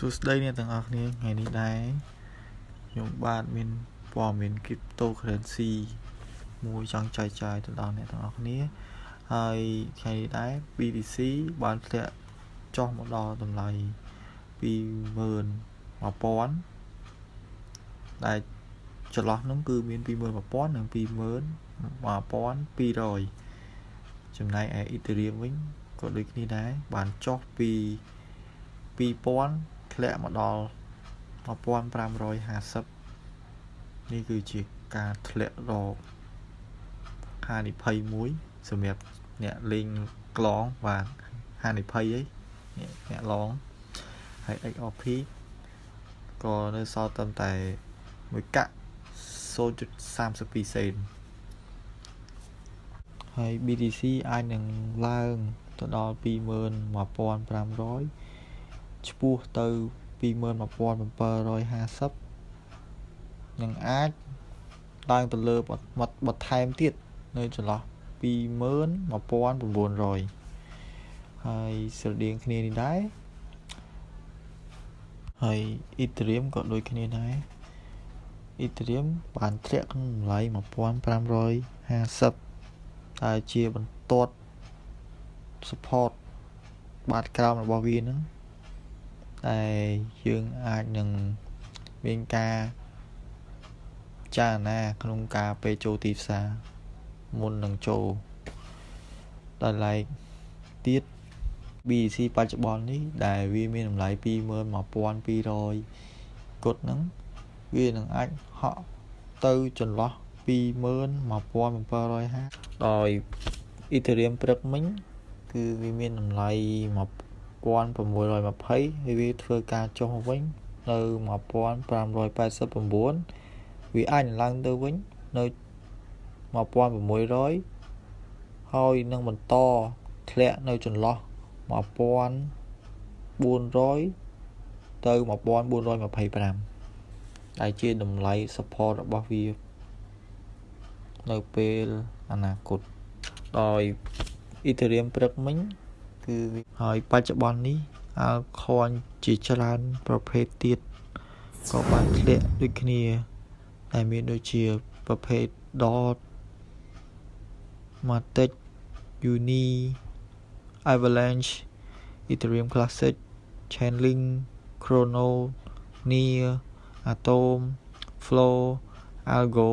សួស្តីអ្នកទាំងអស់គ្នាថ្ងៃនេះដែរខ្ញុំបាទមានព័ត៌មាន cryptocurrency មួយចង់ចែកចាយទៅដល់អ្នកទាំងអស់គ្នាហើយថ្ងៃនេះដែរ BTC បានធ្លាក់ចុះមកដល់តម្លៃ21000ដែលចន្លោះនោះគឺមាន21000និង21200ចំណែកឯ Ethereum វិញក៏ដូចគ្នាដែរបានចុះពី2000 ធ្លាក់មកដល់1550នេះគឺជាការធ្លាក់រកហានិភ័យមួយសម្រាប់អ្នកលេងក្លងបាទហានិភ័យអីអ្នកឡងហើយ XRP ក៏នៅសល់ត្រឹមតែមួយកាក់0.32សេនហើយ BTC អាចនឹងឡើងទៅដល់21500 ឆ្ពោះទៅ21750នឹងអាចឡើងទៅលើបន្ថែមទៀតនៅចន្លោះ21900ហើយស្រដៀងគ្នានេះដែរហើយ Ethereum ក៏ដូចគ្នាដែរ Ethereum បានធ្លាក់ក្នុងតម្លៃ1550ដែលជាបន្ទាត់ support បាតក្រោមរបស់វាហ្នឹង តែយើងអាចនឹងមានការចារណាក្នុងការពេលចូលទីផ្សារមុននឹងចូលដោយឡែកទៀត BEC បច្ចុប្បន្ននេះដែលវាមានតម្លៃ21200គុតហ្នឹងវានឹងអាចហក់ទៅចន្លោះ21750ដោយ Ethereum ព្រឹកមិញគឺវាមានតម្លៃ 1620ហើយវាធ្វើការចុះវិញនៅ1589វាអាចឡើងទៅវិញនៅ1600ហើយនឹងបន្តធ្លាក់នៅចន្លោះ1400ទៅ1425ដែលជាតម្លៃ support របស់វានៅពេលអនាគតដោយ Ethereum ព្រឹកមិញ គឺហើយបច្ចុប្បន្ននេះអាល់ខនជាច្រើនប្រភេទទៀតក៏បានធ្លាក់ដូចគ្នាដែលមានដូចជាប្រភេទ dot matic uni avalanche ethereum classic chainlink chrono near atom flow algo